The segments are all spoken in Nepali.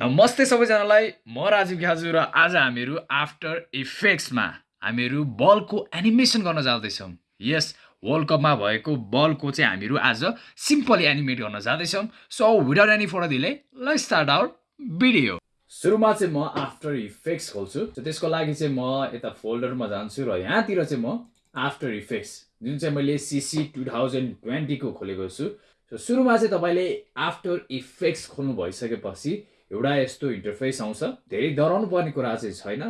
नमस्ते सबैजनालाई म राजीव घ्याजु र आज हामीहरू आफ्टर इफेक्ट्समा हामीहरू बलको एनिमेसन गर्न जाँदैछौँ। यस वर्ल्ड कपमा भएको बलको चाहिँ हामीहरू आज सिम्पली एनिमेट गर्न जाँदैछौँ। सो विदाउट एनी फोटो दिले ल स्टार्ट आवर भिडियो सुरुमा चाहिँ म आफ्टर इफेक्ट्स खोल्छु। त्यसको लागि चाहिँ म यता फोल्डरमा जान्छु र यहाँतिर चाहिँ म आफ्टर इफेक्ट्स जुन चाहिँ मैले सिसी टु थाउजन्ड ट्वेन्टीको खोलेको छु। सो सुरुमा चाहिँ तपाईँले आफ्टर इफेक्ट्स खोल्नु भइसकेपछि एउटा यस्तो इन्टरफेस आउँछ। धेरै डराउनु पर्ने कुरा चाहिँ छैन।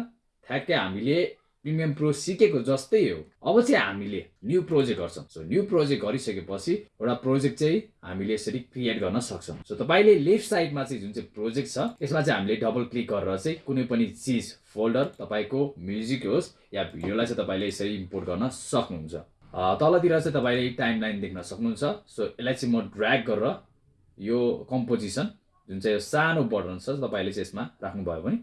ठ्याक्कै हामीले प्रिमियम प्रो सिकेको जस्तै हो। अब चाहिँ हामीले न्यू प्रोजेक्ट गर्छौँ। सो न्यू प्रोजेक्ट गरिसकेपछि एउटा प्रोजेक्ट चाहिँ हामीले यसरी क्रिएट गर्न सक्छौँ। सो तपाईँले लेफ्ट साइडमा चाहिँ जुन चाहिँ प्रोजेक्ट छ यसमा चाहिँ हामीले डबल क्लिक गरेर चाहिँ कुनै पनि चिज फोल्डर तपाईँको म्युजिक होस् या भिडियोलाई चाहिँ तपाईँले यसरी इम्पोर्ट गर्न सक्नुहुन्छ। तलतिर चाहिँ तपाईँले टाइम लाइन देख्न सक्नुहुन्छ। सो यसलाई चाहिँ म ड्र्याग गरेर यो कम्पोजिसन जुन चाहिँ सानो बटन छ तपाईँले चाहिँ यसमा राख्नुभयो भने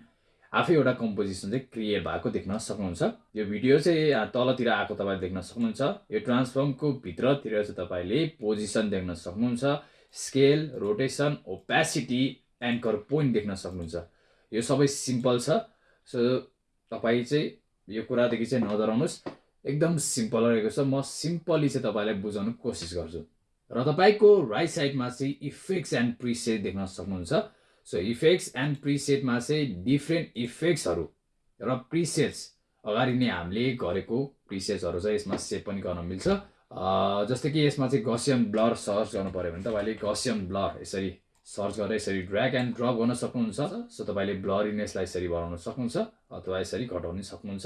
आफै एउटा कम्पोजिसन चाहिँ क्रिएट भएको देख्न सक्नुहुन्छ। यो भिडियो चाहिँ तलतिर आएको तपाईँले देख्न सक्नुहुन्छ। यो ट्रान्सफर्मको भित्रतिर चाहिँ तपाईँले पोजिसन देख्न सक्नुहुन्छ। Scale rotation opacity anchor point देख्न सक्नुहुन्छ। यो सबै सिम्पल छ। सो तपाईँ चाहिँ यो कुरादेखि चाहिँ नडराउनुहोस् एकदम सिम्पल रहेको छ। म सिम्पली चाहिँ तपाईँलाई बुझाउनु कोसिस गर्छु। र तपाईँको राइट साइडमा चाहिँ इफेक्ट्स एन्ड प्रिसेट देख्न सक्नुहुन्छ। सो इफेक्ट्स एन्ड प्रिसेटमा चाहिँ डिफ्रेन्ट इफेक्ट्सहरू र प्रिसेट्स अगाडि नै हामीले गरेको प्रिसेट्सहरू चाहिँ यसमा सेभ पनि गर्न मिल्छ। जस्तै कि यसमा चाहिँ गसियम ब्लर सर्च गर्नु पऱ्यो भने तपाईँले गसियम ब्लर यसरी सर्च गरेर यसरी ड्र्याग एन्ड ड्रप गर्न सक्नुहुन्छ। सो तपाईँले ब्लरिनेसलाई यसरी बढाउन सक्नुहुन्छ अथवा यसरी घटाउन सक्नुहुन्छ।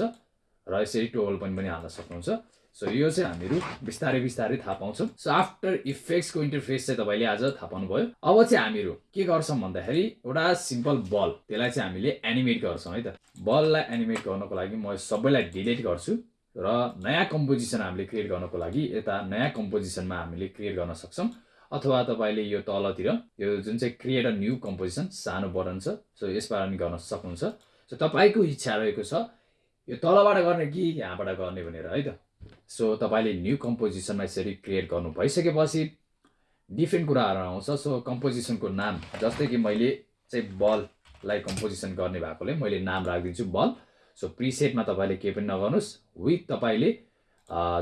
र यसरी टोल पनि पनि हाल्न सक्नुहुन्छ। सो यो चाहिँ हामीहरू बिस्तारै बिस्तारै थाहा पाउँछौँ। सो आफ्टर इफेक्ट्सको इन्टरफेस चाहिँ तपाईँले आज थाहा पाउनुभयो। अब चाहिँ हामीहरू के गर्छौँ भन्दाखेरि एउटा सिम्पल बल त्यसलाई चाहिँ हामीले एनिमेट गर्छौँ है त। बललाई एनिमेट गर्नको लागि म सबैलाई डिलिट गर्छु र नयाँ कम्पोजिसन हामीले क्रिएट गर्नको लागि यता नयाँ कम्पोजिसनमा हामीले क्रिएट गर्न सक्छौँ। अथवा तपाईँले यो तलतिर यो जुन चाहिँ क्रिएट अ न्यू कम्पोजिसन सानो बटन छ सो यसबाट पनि गर्न सक्नुहुन्छ। सो तपाईँको इच्छा रहेको छ यो तलबाट गर्ने कि यहाँबाट गर्ने भनेर है त। सो तपाईँले न्यू कम्पोजिसनमा यसरी क्रिएट गर्नु भइसकेपछि डिफ्रेन्ट कुराहरू आउँछ। सो कम्पोजिसनको नाम जस्तै कि मैले चाहिँ बललाई कम्पोजिसन गर्ने भएकोले मैले नाम राखिदिन्छु बल। सो प्रिसेटमा तपाईँले केही पनि नगर्नुहोस्। विथ तपाईँले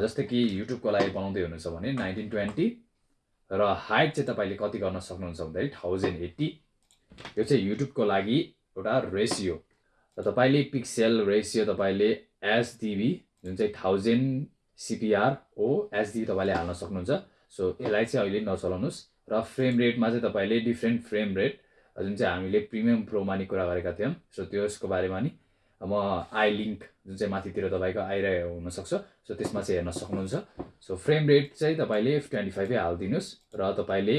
जस्तै कि युट्युबको लागि बनाउँदै हुनुहुन्छ भने नाइन्टिन ट्वेन्टी र हाइट चाहिँ तपाईँले कति गर्न सक्नुहुन्छ भन्दाखेरि थाउजन्ड एट्टी यो चाहिँ युट्युबको लागि एउटा रेसियो र तपाईँले पिक्सेल रेसियो तपाईँले एसडिबी जुन चाहिँ थाउजन्ड सिपिआर हो एचडी तपाईँले हाल्न सक्नुहुन्छ। सो यसलाई चाहिँ अहिले नचलाउनुहोस्। र फ्रेम रेटमा चाहिँ तपाईँले डिफ्रेन्ट फ्रेम रेट जुन चाहिँ हामीले प्रिमियम प्रोमा नि कुरा गरेका थियौँ सो त्यसको बारेमा नि म आई लिङ्क जुन चाहिँ माथितिर तपाईँको आइरहेको हुनसक्छ सो त्यसमा चाहिँ हेर्न सक्नुहुन्छ। सो फ्रेम रेट चाहिँ तपाईँले ट्वेन्टी फाइभै हालिदिनुहोस् र तपाईँले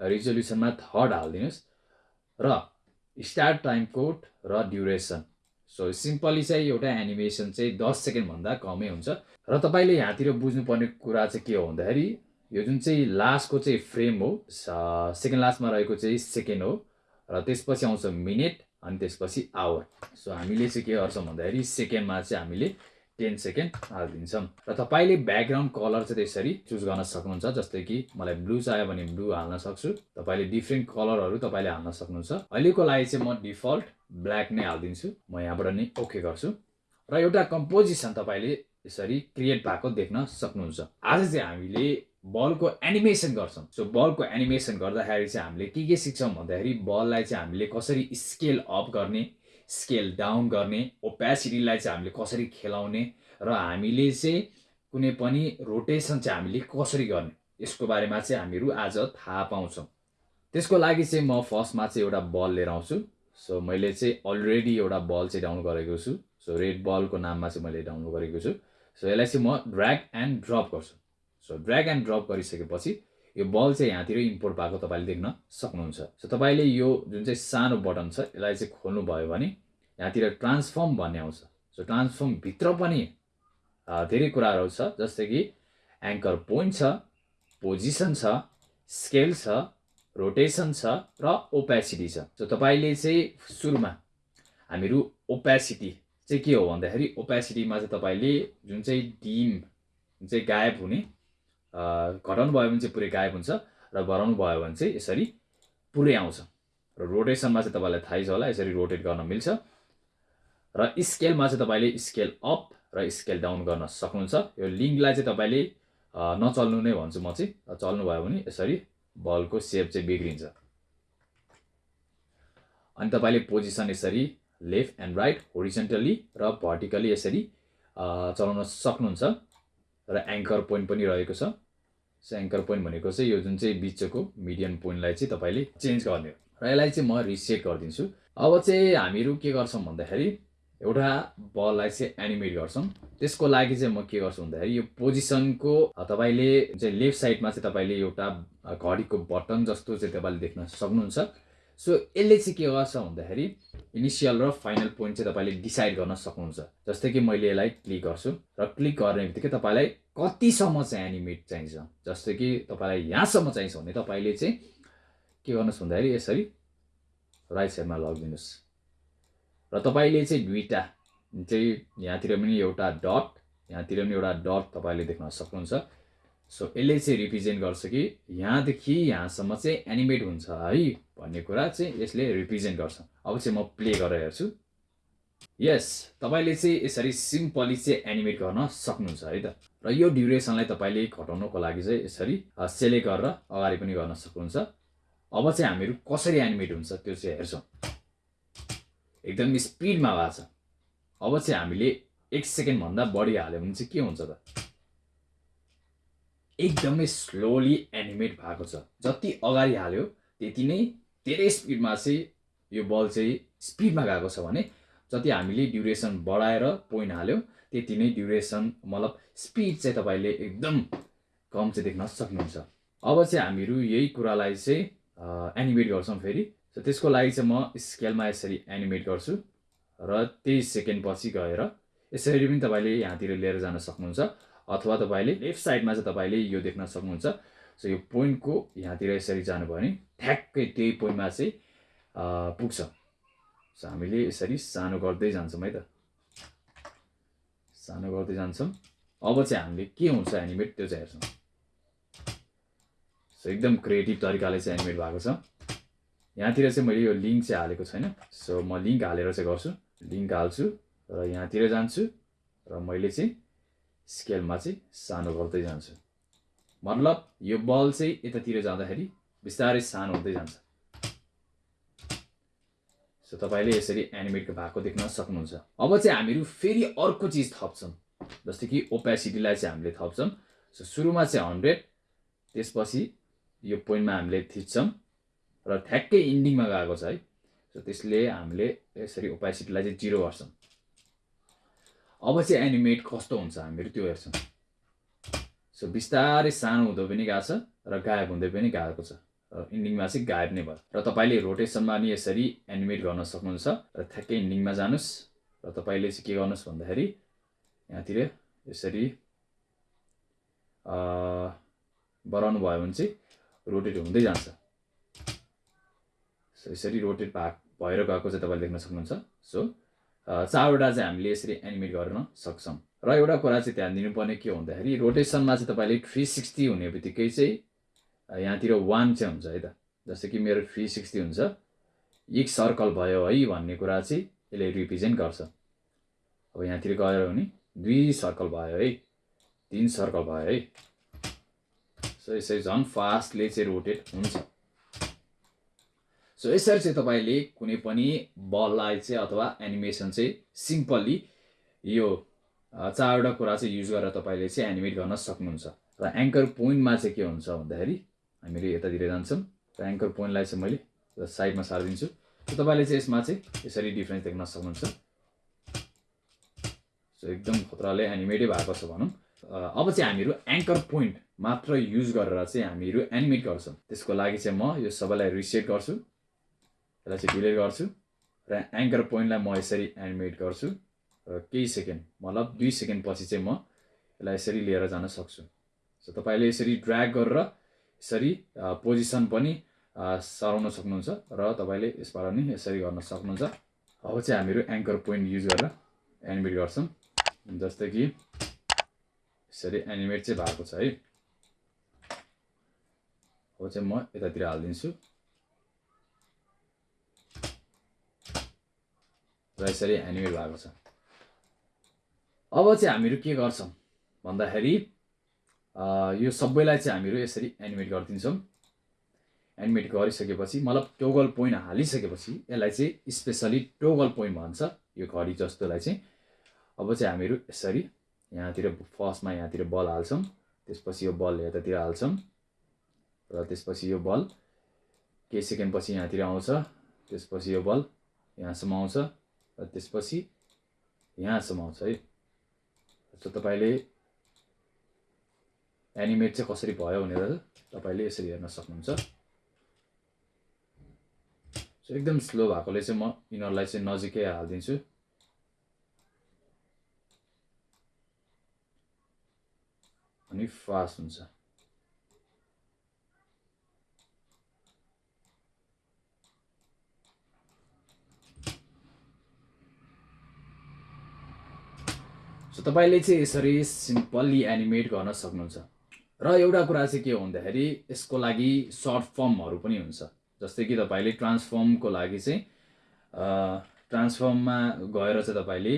रिजोल्युसनमा थर्ड हालिदिनुहोस्। र स्टार्ट टाइम कोड र ड्युरेसन सो सिम्पली चाहिँ एउटा एनिमेसन चाहिँ दस सेकेन्डभन्दा कमै हुन्छ। र तपाईँले यहाँतिर बुझ्नुपर्ने कुरा चाहिँ के हो भन्दाखेरि यो जुन चाहिँ लास्टको चाहिँ फ्रेम हो सेकेन्ड लास्टमा रहेको चाहिँ सेकेन्ड हो र त्यसपछि आउँछ मिनट अनि त्यसपछि आवर सो हामीले चाहिँ के गर्छौँ भन्दाखेरि सेकेन्डमा चाहिँ हामीले टेन सेकेन्ड हालिदिन्छौँ। र तपाईँले ब्याकग्राउन्ड कलर चाहिँ त्यसरी चुज गर्न सक्नुहुन्छ जस्तै कि मलाई ब्लू चाहियो भने ब्लू हाल्न सक्छु। तपाईँले डिफ्रेन्ट कलरहरू तपाईँले हाल्न सक्नुहुन्छ। अहिलेको लागि चाहिँ म डिफल्ट ब्ल्याक नै हालिदिन्छु। म यहाँबाट नै ओके गर्छु। र एउटा कम्पोजिसन तपाईँले यसरी क्रिएट भएको देख्न सक्नुहुन्छ। आज चाहिँ हामीले बलको एनिमेसन गर्छौँ। सो बलको एनिमेसन गर्दाखेरि चाहिँ हामीले के के सिक्छौँ भन्दाखेरि बललाई चाहिँ हामीले कसरी स्केल अप गर्ने स्केल डाउन गर्ने ओपेसिटीलाई चाहिँ हामीले कसरी खेलाउने र हामीले चाहिँ कुनै पनि रोटेसन चाहिँ हामीले कसरी गर्ने यसको बारेमा चाहिँ हामीहरू आज थाहा पाउँछौँ। त्यसको लागि चाहिँ म फर्स्टमा चाहिँ एउटा बल लिएर आउँछु। सो मैले चाहिँ अलरेडी एउटा बल चाहिँ डाउन गरेको छु. सो रेड बलको नाममा चाहिँ मैले डाउन गरेको छु. सो यसलाई चाहिँ म ड्र्याग एन्ड ड्रप गर्छु. सो ड्र्याग एन्ड ड्रप गरिसकेपछि यो बल चाहिँ यहाँतिर इम्पोर्ट भएको तपाईँले देख्न सक्नुहुन्छ। सो तपाईँले यो जुन चाहिँ सानो बटन छ यसलाई चाहिँ खोल्नुभयो भने यहाँतिर ट्रान्सफर्म भन्ने आउँछ। सो ट्रान्सफर्मभित्र पनि धेरै कुराहरू छ जस्तै कि एङ्कर पोइन्ट छ पोजिसन छ स्केल छ रोटेसन छ र ओपेसिटी छ। सो तपाईँले चाहिँ सुरुमा हामीहरू ओपेसिटी चाहिँ के हो भन्दाखेरि ओपेसिटीमा चाहिँ तपाईँले जुन चाहिँ डिम जुन चाहिँ गायब हुने घटाउनु भयो भने चाहिँ पुरै गायब हुन्छ र गराउनु भयो भने चाहिँ यसरी पुरै आउँछ। र रोटेसनमा चाहिँ तपाईँलाई थाहै छ होला यसरी रोटेट गर्न मिल्छ। र स्केलमा चाहिँ तपाईँले स्केल अप र स्केल डाउन गर्न सक्नुहुन्छ। यो लिङ्कलाई चाहिँ तपाईँले नचल्नु नै भन्छु म चाहिँ। चल्नुभयो भने यसरी बलको सेप चाहिँ बिग्रिन्छ। अनि तपाईँले पोजिसन यसरी लेफ्ट एन्ड राइट होरिजेन्टली र भर्टिकली यसरी चलाउन सक्नुहुन्छ र एङ्कर पोइन्ट पनि रहेको छ। सो एङ्कर पोइन्ट भनेको चाहिँ यो जुन चाहिँ बिचको मिडियम पोइन्टलाई चाहिँ तपाईँले चेन्ज गर्ने हो र यसलाई चाहिँ म रिसेट गरिदिन्छु। अब चाहिँ हामीहरू के गर्छौँ भन्दाखेरि एउटा बललाई चाहिँ एनिमेट गर्छौँ। त्यसको लागि चाहिँ म के गर्छु भन्दाखेरि यो पोजिसनको तपाईँले चाहिँ लेफ्ट साइडमा चाहिँ तपाईँले एउटा घडीको बटन जस्तो चाहिँ तपाईँले देख्न सक्नुहुन्छ। सो यसले चाहिँ के गर्छ भन्दाखेरि इनिसियल र फाइनल पोइन्ट चाहिँ तपाईँले डिसाइड गर्न सक्नुहुन्छ। जस्तै कि मैले यसलाई क्लिक गर्छु र क्लिक गर्ने बित्तिकै तपाईँलाई कतिसम्म चाहिँ एनिमेट चाहिन्छ। जस्तै कि तपाईँलाई यहाँसम्म चाहिन्छ भने तपाईँले चाहिँ के गर्नुहोस् भन्दाखेरि यसरी राइट साइडमा लगिदिनुहोस्। र तपाईँले चाहिँ दुईवटा चाहिँ यहाँतिर पनि एउटा डट यहाँतिर पनि एउटा डट तपाईँले देख्न सक्नुहुन्छ। सो यसले चाहिँ रिप्रेजेन्ट गर्छ कि यहाँदेखि यहाँसम्म चाहिँ एनिमेट हुन्छ है भन्ने कुरा चाहिँ यसले रिप्रेजेन्ट गर्छ। अब चाहिँ म प्ले गरेर हेर्छु। यस तपाईँले चाहिँ यसरी सिम्पली चाहिँ एनिमेट गर्न सक्नुहुन्छ है त। र यो ड्युरेसनलाई तपाईँले घटाउनको लागि चाहिँ यसरी सेलेक्ट गरेर अगाडि पनि गर्न सक्नुहुन्छ। अब चाहिँ हामीहरू कसरी एनिमेट हुन्छ त्यो चाहिँ हेर्छौँ। एकदम स्पिडमा भएको छ। अब चाहिँ हामीले एक सेकेन्डभन्दा बढी हाल्यो भने चाहिँ के हुन्छ त? एकदमै स्लोली एनिमेट भएको छ। जति अगाडि हाल्यो त्यति नै धेरै स्पिडमा चाहिँ यो बल चाहिँ स्पिडमा गएको छ भने जति हामीले ड्युरेसन बढाएर पोइन्ट हाल्यो त्यति नै ड्युरेसन मतलब स्पिड चाहिँ तपाईँले एकदम कम चाहिँ देख्न सक्नुहुन्छ। अब चाहिँ हामीहरू यही कुरालाई चाहिँ एनिमेट गर्छौँ फेरि। सो त्यसको लागि चाहिँ म स्केलमा यसरी एनिमेट गर्छु र त्यही सेकेन्ड पछि गएर यसरी पनि तपाईँले यहाँतिर लिएर जान सक्नुहुन्छ अथवा तपाईँले लेफ्ट साइडमा चाहिँ तपाईँले यो देख्न सक्नुहुन्छ। सो यो पोइन्टको यहाँतिर यसरी जानुभयो भने ठ्याक्कै त्यही पोइन्टमा चाहिँ पुग्छ। सो हामीले यसरी सानो गर्दै जान्छौँ है त। सानो गर्दै जान्छौँ। अब चाहिँ हामीले के हुन्छ एनिमेट त्यो चाहिँ हेर्छौँ। सो एकदम क्रिएटिभ तरिकाले चाहिँ एनिमेट भएको छ। यहाँतिर चाहिँ मैले यो लिङ्क चाहिँ हालेको छैन। सो म लिङ्क हालेर चाहिँ गर्छु। लिङ्क हाल्छु र यहाँतिर जान्छु र मैले चाहिँ स्केलमा चाहिँ सानो गर्दै जान्छु। मतलब यो बल चाहिँ यतातिर जाँदाखेरि बिस्तारै सानो हुँदै जान्छ। सो तपाईँले यसरी एनिमेट भएको देख्न सक्नुहुन्छ। अब चाहिँ हामीहरू फेरि अर्को चिज थप्छौँ। जस्तै कि ओपेसिटीलाई चाहिँ हामीले थप्छौँ। सो सुरुमा चाहिँ हन्ड्रेड त्यसपछि यो पोइन्टमा हामीले थिच्छौँ र ठ्याक्कै इन्डिङमा गएको छ है। सो त्यसले हामीले यसरी ओपेसिटीलाई चाहिँ जिरो गर्छौँ। अब चाहिँ एनिमेट कस्तो हुन्छ हामीहरू त्यो हेर्छौँ। सो बिस्तारै सानो हुँदो पनि गएको छ र गायब हुँदै पनि गएको छ। र इन्डिङमा चाहिँ गायब नै भयो। र तपाईँले रोटेसनमा नि यसरी एनिमेट गर्न सक्नुहुन्छ र ठ्याक्कै इन्डिङमा जानुहोस्। र तपाईँले चाहिँ के गर्नुहोस् भन्दाखेरि यहाँतिर यसरी बढाउनु भयो भने चाहिँ रोटेट हुँदै जान्छ। सो यसरी रोटेट भा भएर गएको चाहिँ तपाईँले देख्न सक्नुहुन्छ। सो चारवटा चाहिँ हामीले यसरी एनिमेट गर्न सक्छौँ। र एउटा कुरा चाहिँ ध्यान दिनुपर्ने के भन्दाखेरि रोटेसनमा चाहिँ तपाईँले थ्री सिक्सटी हुने बित्तिकै चाहिँ यहाँतिर वान चाहिँ हुन्छ है त। जस्तै कि मेरो थ्री सिक्सटी हुन्छ। एक सर्कल भयो है भन्ने कुरा चाहिँ यसले रिप्रेजेन्ट गर्छ। अब यहाँतिर गयो भने दुई सर्कल भयो है। तिन सर्कल भयो है। सो यसरी झन् फास्टले चाहिँ रोटेट हुन्छ। सो यसरी चाहिँ तपाईँले कुनै पनि बललाई चाहिँ अथवा एनिमेसन चाहिँ सिम्पल्ली यो चारवटा कुरा चाहिँ युज गरेर तपाईँले चाहिँ एनिमेट गर्न सक्नुहुन्छ। र एङ्कर पोइन्टमा चाहिँ के हुन्छ भन्दाखेरि हामीले यतातिर जान्छौँ। र एङ्कर पोइन्टलाई चाहिँ मैले साइडमा सारिदिन्छु। तपाईँले चाहिँ यसमा चाहिँ यसरी डिफ्रेन्स देख्न सक्नुहुन्छ। सो एकदम खतराले एनिमेटै भएको छ भनौँ। अब चाहिँ हामीहरू एङ्कर पोइन्ट मात्र युज गरेर चाहिँ हामीहरू एनिमेट गर्छौँ। त्यसको लागि चाहिँ म यो सबैलाई रिसेट गर्छु यसलाई चाहिँ डिलिट गर्छु र एङ्कर पोइन्टलाई म यसरी एनिमेट गर्छु र केही सेकेन्ड मतलब दुई सेकेन्ड पछि चाहिँ म यसलाई यसरी लिएर जान सक्छु। सो तपाईँले यसरी ड्र्याग गरेर यसरी पोजिसन पनि सराउन सक्नुहुन्छ र तपाईँले यसबाट नि यसरी गर्न सक्नुहुन्छ। अब चाहिँ हामीहरू एङ्कर पोइन्ट युज गरेर एनिमेट गर्छौँ। जस्तै कि यसरी एनिमेट चाहिँ भएको छ है। अब चाहिँ म यतातिर हालिदिन्छु र यसरी एनिमेट भएको छ अब चाहिँ हामीहरू के गर्छौँ भन्दाखेरि यो सबैलाई चाहिँ हामीहरू यसरी एनिमेट गरिदिन्छौँ एनिमेट गरिसकेपछि मतलब टोगल पोइन्ट हालिसकेपछि यसलाई चाहिँ स्पेसली टोगल पोइन्ट भन्छ यो घडी जस्तोलाई चाहिँ अब चाहिँ हामीहरू यसरी यहाँतिर फर्स्टमा यहाँतिर बल हाल्छौँ त्यसपछि यो बल यतातिर हाल्छौँ र त्यसपछि यो बल केही सेकेन्डपछि यहाँतिर आउँछ। त्यसपछि यो बल यहाँसम्म आउँछ र त्यसपछि यहाँसम्म आउँछ है। सो तपाईँले एनिमेट चाहिँ कसरी भयो भनेर तपाईँले यसरी हेर्न सक्नुहुन्छ। सो एकदम स्लो भएकोले चाहिँ म यिनीहरूलाई चाहिँ नजिकै हालिदिन्छु। अनि फास्ट हुन्छ। सो तपाईँले चाहिँ यसरी सिम्पल्ली एनिमेट गर्न सक्नुहुन्छ। र एउटा कुरा चाहिँ के हो भन्दाखेरि यसको लागि सर्ट फर्महरू पनि हुन्छ। जस्तै कि तपाईँले ट्रान्सफर्मको लागि चाहिँ ट्रान्सफर्ममा गएर चाहिँ तपाईँले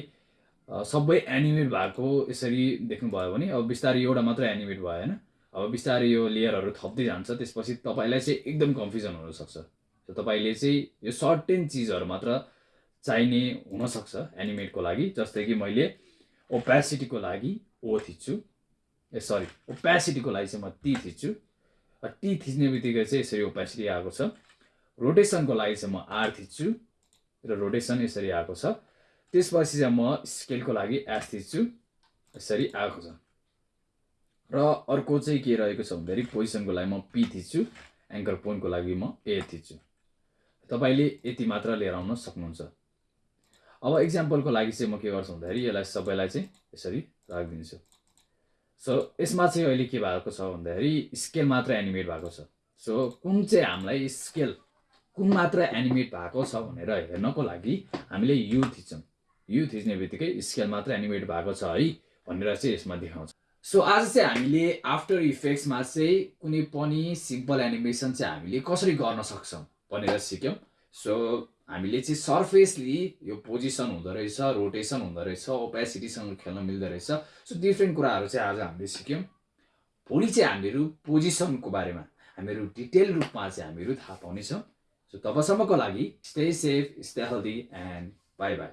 सबै एनिमेट भएको यसरी देख्नुभयो भने अब बिस्तारै एउटा मात्रै एनिमेट भयो होइन? अब बिस्तारै यो लेयरहरू थप्दै जान्छ त्यसपछि तपाईँलाई चाहिँ एकदम कन्फ्युजन हुनसक्छ। त तपाईँले चाहिँ यो सर्टेन चिजहरू मात्र चाहिने हुनसक्छ एनिमेटको लागि जस्तै कि मैले ओपेसिटीको लागि ओ थिच्छु। ए सरी ओपेसिटीको लागि चाहिँ म टी थिच्छु। टी थिच्ने बित्तिकै चाहिँ यसरी ओपेसिटी आएको छ। रोटेसनको लागि चाहिँ म आर थिच्छु र रोटेसन यसरी आएको छ। त्यसपछि चाहिँ म स्केलको लागि एस थिच्छु। यसरी आएको छ। र अर्को चाहिँ के रहेको छ भन्दाखेरि पोजिसनको लागि म पी थिच्छु। एङ्कर पोइन्टको लागि म ए थिच्छु। तपाईँले यति मात्र लिएर आउन सक्नुहुन्छ। अब इक्जाम्पलको लागि चाहिँ म के गर्छु भन्दाखेरि यसलाई सबैलाई चाहिँ यसरी राखिदिन्छु। सो यसमा चाहिँ अहिले के भएको छ भन्दाखेरि स्केल मात्र एनिमेट भएको छ। सो कुन चाहिँ हामीलाई स्केल कुन मात्र एनिमेट भएको छ भनेर हेर्नको लागि हामीले यु थिच्छौँ। यु थिच्ने बित्तिकै स्केल मात्र एनिमेट भएको छ है भनेर चाहिँ यसमा देखाउँछ। सो आज चाहिँ हामीले आफ्टर इफेक्ट्समा चाहिँ कुनै पनि सिम्पल एनिमेसन चाहिँ हामीले कसरी गर्न सक्छौँ भनेर सिक्यौँ। सो हामीले चाहिँ सर्फेसली यो पोजिसन हुँदो रहेछ रोटेसन हुँदो रहेछ ओपेसिटीसँग खेल्न मिल्दो रहेछ। सो डिफ्रेन्ट कुराहरू चाहिँ आज हामीले सिक्यौँ। भोलि चाहिँ हामीहरू पोजिसनको बारेमा हामीहरू डिटेल रूपमा चाहिँ हामीहरू थाहा पाउनेछौँ। सो तबसम्मको लागि stay safe stay healthy and bye bye